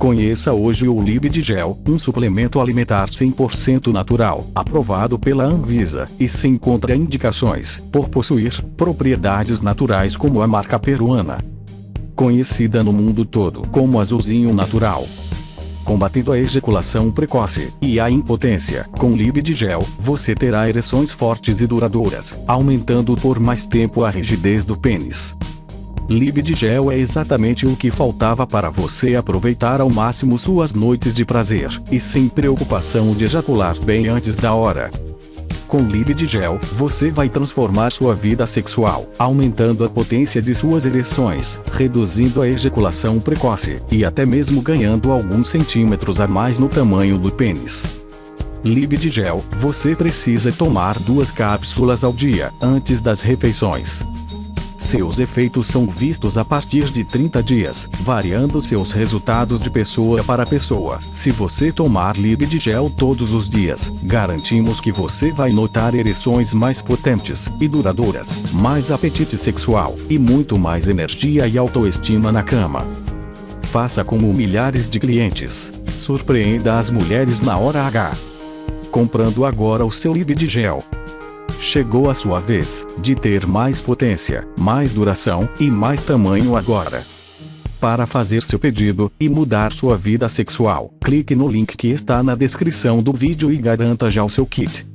Conheça hoje o Libid Gel, um suplemento alimentar 100% natural, aprovado pela Anvisa, e sem contraindicações, por possuir propriedades naturais como a marca peruana. Conhecida no mundo todo como azulzinho natural. Combatendo a ejaculação precoce e a impotência, com Libid Gel, você terá ereções fortes e duradouras, aumentando por mais tempo a rigidez do pênis. Libid Gel é exatamente o que faltava para você aproveitar ao máximo suas noites de prazer, e sem preocupação de ejacular bem antes da hora. Com Libid Gel, você vai transformar sua vida sexual, aumentando a potência de suas ereções, reduzindo a ejaculação precoce, e até mesmo ganhando alguns centímetros a mais no tamanho do pênis. Libid Gel, você precisa tomar duas cápsulas ao dia, antes das refeições. Seus efeitos são vistos a partir de 30 dias, variando seus resultados de pessoa para pessoa. Se você tomar Libid Gel todos os dias, garantimos que você vai notar ereções mais potentes e duradouras, mais apetite sexual e muito mais energia e autoestima na cama. Faça como milhares de clientes. Surpreenda as mulheres na hora H. Comprando agora o seu Libid Gel. Chegou a sua vez de ter mais potência, mais duração e mais tamanho agora. Para fazer seu pedido e mudar sua vida sexual, clique no link que está na descrição do vídeo e garanta já o seu kit.